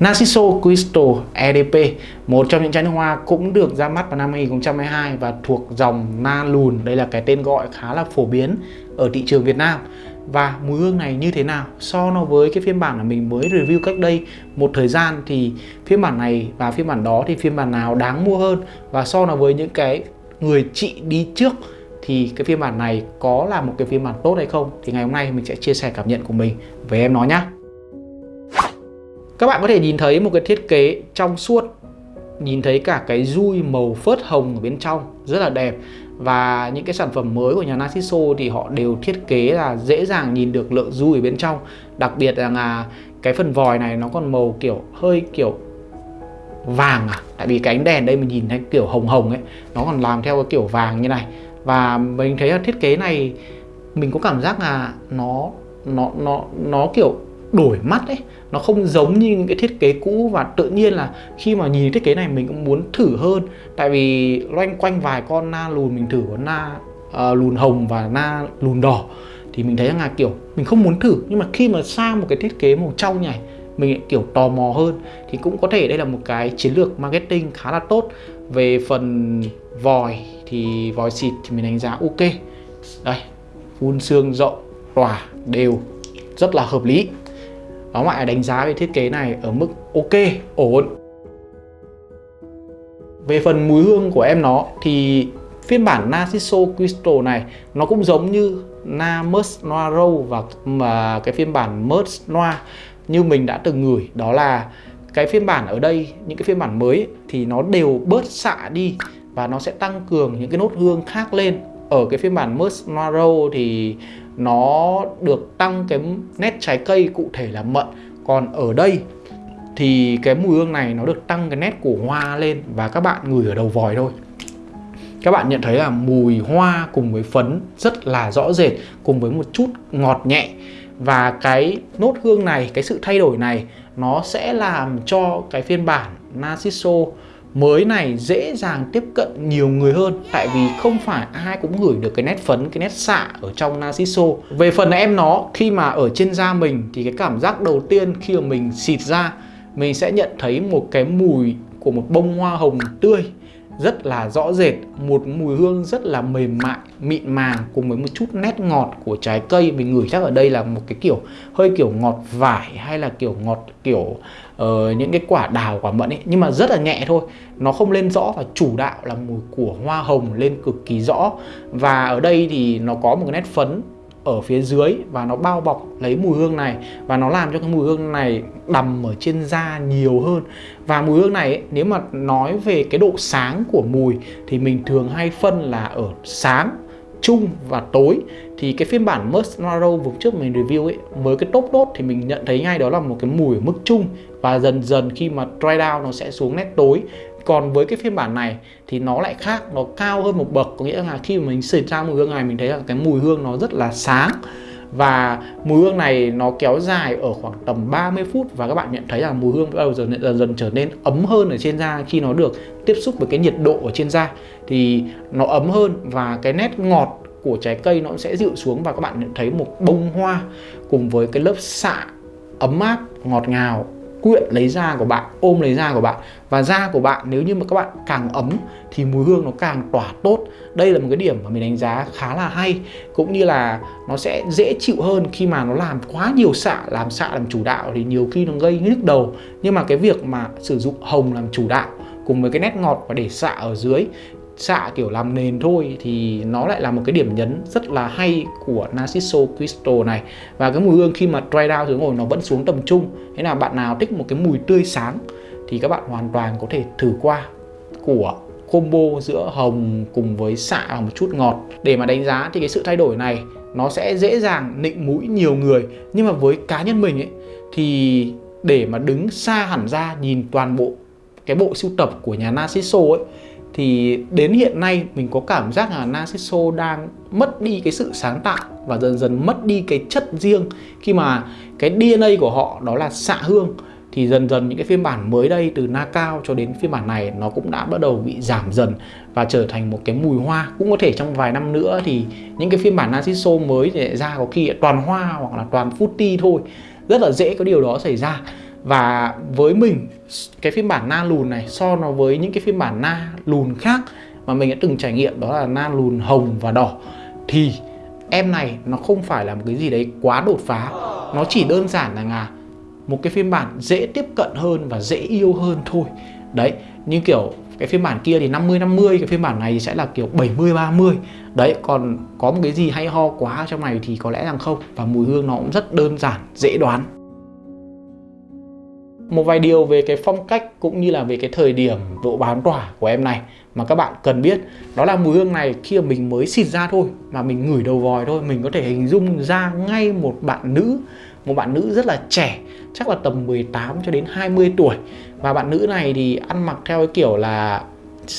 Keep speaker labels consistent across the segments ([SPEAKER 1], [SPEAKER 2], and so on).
[SPEAKER 1] Narciso Crystal EDP, một trong những chai nước hoa cũng được ra mắt vào năm 2022 và thuộc dòng Na Lùn. Đây là cái tên gọi khá là phổ biến ở thị trường Việt Nam. Và mùi hương này như thế nào? So nó với cái phiên bản mà mình mới review cách đây một thời gian thì phiên bản này và phiên bản đó thì phiên bản nào đáng mua hơn? Và so nó với những cái người chị đi trước thì cái phiên bản này có là một cái phiên bản tốt hay không? Thì ngày hôm nay mình sẽ chia sẻ cảm nhận của mình với em nó nhé. Các bạn có thể nhìn thấy một cái thiết kế trong suốt, Nhìn thấy cả cái dui màu phớt hồng ở bên trong, Rất là đẹp. Và những cái sản phẩm mới của nhà Narciso thì họ đều thiết kế là dễ dàng nhìn được lượng dui ở bên trong. Đặc biệt là cái phần vòi này nó còn màu kiểu, hơi kiểu vàng à. Tại vì cái ánh đèn đây mình nhìn thấy kiểu hồng hồng ấy, Nó còn làm theo cái kiểu vàng như này. Và mình thấy là thiết kế này, Mình có cảm giác là nó nó nó nó kiểu đổi mắt ấy nó không giống như những cái thiết kế cũ và tự nhiên là khi mà nhìn thiết kế này mình cũng muốn thử hơn. Tại vì loanh quanh vài con na lùn mình thử con na uh, lùn hồng và na lùn đỏ thì mình thấy là kiểu mình không muốn thử. Nhưng mà khi mà sang một cái thiết kế màu trong này mình kiểu tò mò hơn thì cũng có thể đây là một cái chiến lược marketing khá là tốt. Về phần vòi thì vòi xịt thì mình đánh giá ok. Đây phun xương rộng tỏa đều rất là hợp lý nó lại đánh giá về thiết kế này ở mức ok, ổn. Về phần mùi hương của em nó thì phiên bản Narciso Crystal này nó cũng giống như Na Merz Noir Row và mà cái phiên bản Merz Noir như mình đã từng ngửi. Đó là cái phiên bản ở đây những cái phiên bản mới thì nó đều bớt xạ đi và nó sẽ tăng cường những cái nốt hương khác lên. Ở cái phiên bản Merz Noir Row thì nó được tăng cái nét trái cây cụ thể là mận. Còn ở đây thì cái mùi hương này nó được tăng cái nét của hoa lên và các bạn ngửi ở đầu vòi thôi. Các bạn nhận thấy là mùi hoa cùng với phấn rất là rõ rệt, cùng với một chút ngọt nhẹ. Và cái nốt hương này, cái sự thay đổi này nó sẽ làm cho cái phiên bản Narciso mới này dễ dàng tiếp cận nhiều người hơn, tại vì không phải ai cũng gửi được cái nét phấn, cái nét xạ ở trong Narciso. Về phần em nó, khi mà ở trên da mình thì cái cảm giác đầu tiên khi mà mình xịt ra, mình sẽ nhận thấy một cái mùi của một bông hoa hồng tươi rất là rõ rệt một mùi hương rất là mềm mại mịn màng cùng với một chút nét ngọt của trái cây. Mình ngửi chắc ở đây là một cái kiểu hơi kiểu ngọt vải hay là kiểu ngọt kiểu uh, những cái quả đào quả mận ấy. Nhưng mà rất là nhẹ thôi. Nó không lên rõ và chủ đạo là mùi của hoa hồng lên cực kỳ rõ. Và ở đây thì nó có một cái nét phấn ở phía dưới và nó bao bọc lấy mùi hương này và nó làm cho cái mùi hương này đầm ở trên da nhiều hơn. Và mùi hương này ấy, nếu mà nói về cái độ sáng của mùi thì mình thường hay phân là ở sáng trung và tối. Thì cái phiên bản musk Noiro vừa trước mình review ấy với cái top đốt thì mình nhận thấy ngay đó là một cái mùi ở mức trung và dần dần khi mà dry down nó sẽ xuống nét tối còn với cái phiên bản này thì nó lại khác nó cao hơn một bậc. Có nghĩa là khi mà mình xịt ra mùi hương này mình thấy là cái mùi hương nó rất là sáng. Và mùi hương này nó kéo dài ở khoảng tầm 30 phút và các bạn nhận thấy là mùi hương bắt đầu dần, dần dần trở nên ấm hơn ở trên da khi nó được tiếp xúc với cái nhiệt độ ở trên da. Thì nó ấm hơn và cái nét ngọt của trái cây nó sẽ dịu xuống và các bạn nhận thấy một bông hoa cùng với cái lớp xạ ấm áp ngọt ngào quyện lấy da của bạn, ôm lấy da của bạn. Và da của bạn nếu như mà các bạn càng ấm thì mùi hương nó càng tỏa tốt. Đây là một cái điểm mà mình đánh giá khá là hay. Cũng như là nó sẽ dễ chịu hơn khi mà nó làm quá nhiều xạ, làm xạ làm chủ đạo thì nhiều khi nó gây nhức đầu. Nhưng mà cái việc mà sử dụng hồng làm chủ đạo cùng với cái nét ngọt và để xạ ở dưới xạ kiểu làm nền thôi thì nó lại là một cái điểm nhấn rất là hay của Narciso Crystal này. Và cái mùi hương khi mà dry down xuống rồi nó vẫn xuống tầm trung. Thế là bạn nào thích một cái mùi tươi sáng thì các bạn hoàn toàn có thể thử qua của combo giữa hồng cùng với xạ và một chút ngọt. Để mà đánh giá thì cái sự thay đổi này nó sẽ dễ dàng nịnh mũi nhiều người. Nhưng mà với cá nhân mình ấy, thì để mà đứng xa hẳn ra nhìn toàn bộ cái bộ sưu tập của nhà Narciso ấy thì đến hiện nay mình có cảm giác là Narciso đang mất đi cái sự sáng tạo và dần dần mất đi cái chất riêng. Khi mà cái DNA của họ đó là xạ hương, thì dần dần những cái phiên bản mới đây từ na cao cho đến phiên bản này nó cũng đã bắt đầu bị giảm dần và trở thành một cái mùi hoa. Cũng có thể trong vài năm nữa thì những cái phiên bản Narciso mới thì ra có khi toàn hoa hoặc là toàn fruity thôi. Rất là dễ có điều đó xảy ra và với mình, cái phiên bản na lùn này so nó với những cái phiên bản na lùn khác mà mình đã từng trải nghiệm, đó là na lùn hồng và đỏ, thì em này nó không phải là một cái gì đấy quá đột phá. Nó chỉ đơn giản là ngà một cái phiên bản dễ tiếp cận hơn và dễ yêu hơn thôi. Đấy, như kiểu cái phiên bản kia thì 50 50 cái phiên bản này sẽ là kiểu 70 30 đấy, còn có một cái gì hay ho quá trong này thì có lẽ rằng không. Và mùi hương nó cũng rất đơn giản, dễ đoán một vài điều về cái phong cách cũng như là về cái thời điểm độ bán tỏa của em này mà các bạn cần biết. Đó là mùi hương này khi mà mình mới xịt ra thôi, mà mình ngửi đầu vòi thôi, mình có thể hình dung ra ngay một bạn nữ, một bạn nữ rất là trẻ, chắc là tầm 18 cho đến 20 tuổi. Và bạn nữ này thì ăn mặc theo cái kiểu là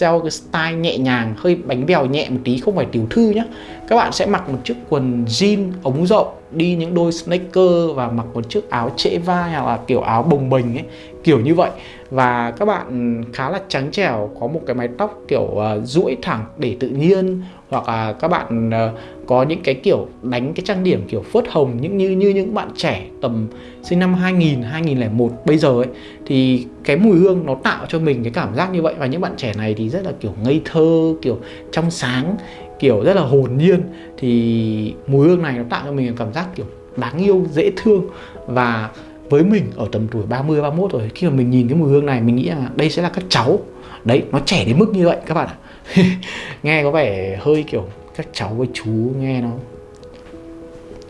[SPEAKER 1] theo cái style nhẹ nhàng, hơi bánh bèo nhẹ một tí, không phải tiểu thư nhé các bạn sẽ mặc một chiếc quần jean ống rộng đi những đôi sneaker và mặc một chiếc áo trễ vai hoặc là kiểu áo bồng bềnh ấy kiểu như vậy. Và các bạn khá là trắng trẻo có một cái mái tóc kiểu uh, duỗi thẳng để tự nhiên hoặc là các bạn uh, có những cái kiểu đánh cái trang điểm kiểu phớt hồng những như như những bạn trẻ tầm sinh năm 2000 2001 bây giờ ấy thì cái mùi hương nó tạo cho mình cái cảm giác như vậy. Và những bạn trẻ này thì rất là kiểu ngây thơ kiểu trong sáng kiểu rất là hồn nhiên thì mùi hương này nó tạo cho mình cảm giác kiểu đáng yêu dễ thương. Và với mình ở tầm tuổi 30 31 rồi khi mà mình nhìn cái mùi hương này mình nghĩ là đây sẽ là các cháu. Đấy nó trẻ đến mức như vậy các bạn ạ. Nghe có vẻ hơi kiểu các cháu với chú nghe nó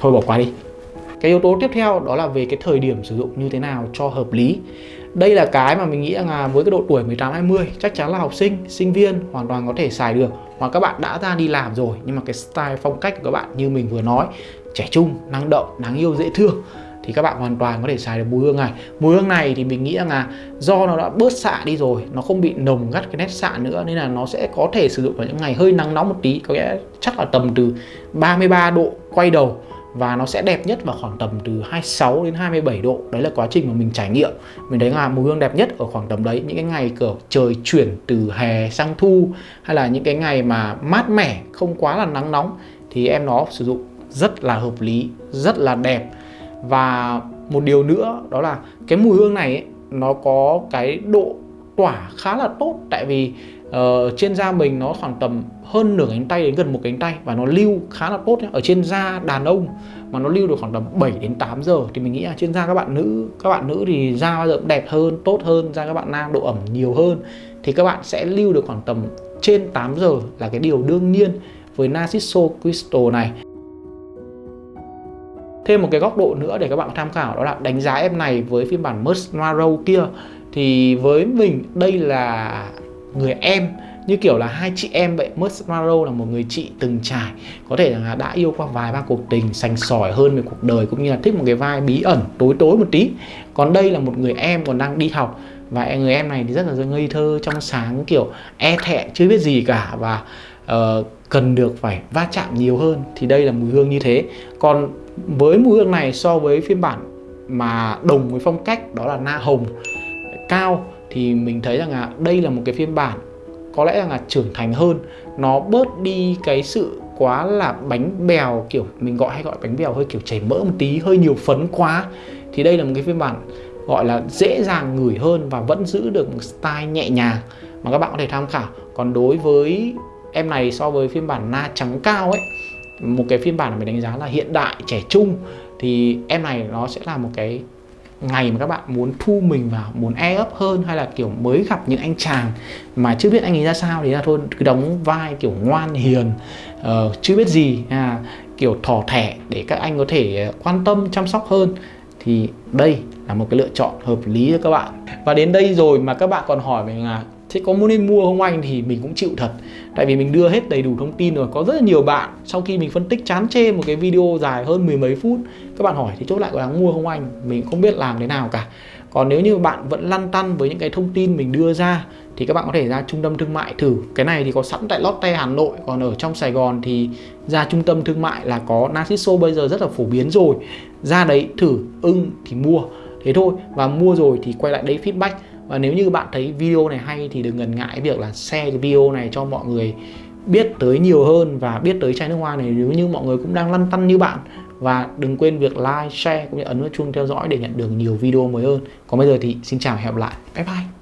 [SPEAKER 1] thôi bỏ qua đi. Cái yếu tố tiếp theo đó là về cái thời điểm sử dụng như thế nào cho hợp lý. Đây là cái mà mình nghĩ là với cái độ tuổi 18 20 chắc chắn là học sinh, sinh viên hoàn toàn có thể xài được hoặc các bạn đã ra đi làm rồi nhưng mà cái style phong cách của các bạn như mình vừa nói trẻ trung, năng động, đáng yêu, dễ thương thì các bạn hoàn toàn có thể xài được mùi hương này. Mùi hương này thì mình nghĩ là do nó đã bớt xạ đi rồi nó không bị nồng gắt cái nét xạ nữa nên là nó sẽ có thể sử dụng vào những ngày hơi nắng nóng một tí có nghĩa chắc là tầm từ 33 độ quay đầu và nó sẽ đẹp nhất vào khoảng tầm từ 26 đến 27 độ. Đấy là quá trình mà mình trải nghiệm. Mình thấy là mùi hương đẹp nhất ở khoảng tầm đấy. Những cái ngày cửa trời chuyển từ hè sang thu hay là những cái ngày mà mát mẻ không quá là nắng nóng thì em nó sử dụng rất là hợp lý rất là đẹp. Và một điều nữa đó là cái mùi hương này ấy, nó có cái độ tỏa khá là tốt. Tại vì uh, trên da mình nó khoảng tầm hơn nửa cánh tay đến gần một cánh tay và nó lưu khá là tốt nhé. ở trên da đàn ông mà nó lưu được khoảng tầm 7 đến 8 giờ thì mình nghĩ là trên da các bạn nữ các bạn nữ thì da bao giờ cũng đẹp hơn tốt hơn da các bạn nam độ ẩm nhiều hơn thì các bạn sẽ lưu được khoảng tầm trên 8 giờ là cái điều đương nhiên với Narciso Crystal này. Thêm một cái góc độ nữa để các bạn tham khảo đó là đánh giá em này với phiên bản Merce Noir kia thì với mình đây là người em như kiểu là hai chị em vậy. Merce là một người chị từng trải. Có thể là đã yêu qua vài ba cuộc tình sành sỏi hơn về cuộc đời cũng như là thích một cái vai bí ẩn tối tối một tí. Còn đây là một người em còn đang đi học. Và người em này thì rất là ngây thơ trong sáng kiểu e thẹn chưa biết gì cả. Và uh, cần được phải va chạm nhiều hơn. Thì đây là mùi hương như thế. Còn với mùi hương này so với phiên bản mà đồng với phong cách đó là na hồng cao, thì mình thấy rằng là đây là một cái phiên bản có lẽ rằng là trưởng thành hơn. Nó bớt đi cái sự quá là bánh bèo, kiểu mình gọi hay gọi bánh bèo hơi kiểu chảy mỡ một tí, hơi nhiều phấn quá. Thì đây là một cái phiên bản gọi là dễ dàng ngửi hơn và vẫn giữ được một style nhẹ nhàng mà các bạn có thể tham khảo. Còn đối với em này so với phiên bản na trắng cao ấy, một cái phiên bản mà mình đánh giá là hiện đại, trẻ trung, thì em này nó sẽ là một cái ngày mà các bạn muốn thu mình vào muốn e ấp hơn hay là kiểu mới gặp những anh chàng mà chưa biết anh ấy ra sao thì là thôi cứ đóng vai kiểu ngoan hiền uh, chưa biết gì à, kiểu thỏ thẻ để các anh có thể ờ, quan tâm chăm sóc hơn thì đây là một cái lựa chọn hợp lý cho các bạn. Và đến đây rồi mà các bạn còn hỏi mình là thế có muốn nên mua không anh thì mình cũng chịu thật. Tại vì mình đưa hết đầy đủ thông tin rồi, có rất là nhiều bạn. Sau khi mình phân tích chán chê một cái video dài hơn mười mấy phút, các bạn hỏi thì chốt lại có đáng mua không anh? Mình không biết làm thế nào cả. Còn nếu như bạn vẫn lăn tăn với những cái thông tin mình đưa ra, thì các bạn có thể ra trung tâm thương mại thử. Cái này thì có sẵn tại Lotte Hà Nội, còn ở trong Sài Gòn thì ra trung tâm thương mại là có Narciso bây giờ rất là phổ biến rồi. Ra đấy thử, ưng thì mua. Thế thôi, và mua rồi thì quay lại đấy feedback và nếu như bạn thấy video này hay thì đừng ngần ngại việc là share cái video này cho mọi người biết tới nhiều hơn và biết tới chai nước hoa này nếu như mọi người cũng đang lăn tăn như bạn và đừng quên việc like, share cũng như ấn vào chuông theo dõi để nhận được nhiều video mới hơn. Còn bây giờ thì xin chào và hẹn gặp lại. Bye bye.